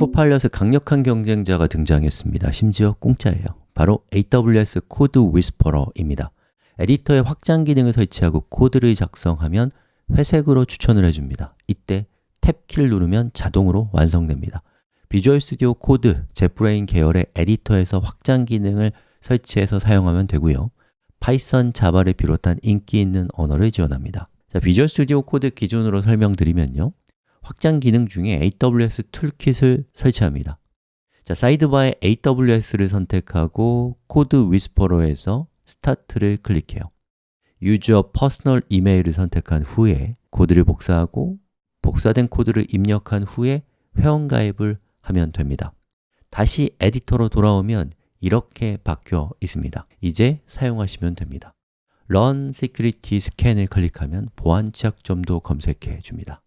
Copilot의 강력한 경쟁자가 등장했습니다. 심지어 공짜예요. 바로 AWS CodeWhisperer입니다. 에디터에 확장 기능을 설치하고 코드를 작성하면 회색으로 추천을 해줍니다. 이때 탭키를 누르면 자동으로 완성됩니다. Visual Studio Code, JetBrains 계열의 에디터에서 확장 기능을 설치해서 사용하면 되고요. Python, Java를 비롯한 인기 있는 언어를 지원합니다. 자, Visual Studio Code 기준으로 설명드리면요. 확장 기능 중에 AWS Toolkit을 설치합니다. 자, sidebar에 AWS를 선택하고 CodeWhisperer에서 Start를 클릭해요. Use a personal email을 선택한 후에 코드를 복사하고 복사된 코드를 입력한 후에 회원 가입을 하면 됩니다. 다시 에디터로 돌아오면 이렇게 바뀌어 있습니다. 이제 사용하시면 됩니다. Run Security Scan을 클릭하면 보안 취약점도 검색해 줍니다.